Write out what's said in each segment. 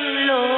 Lord.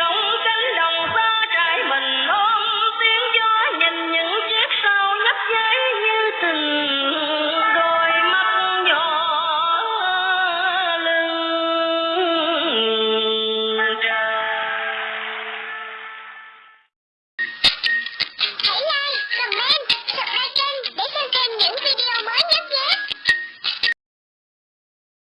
know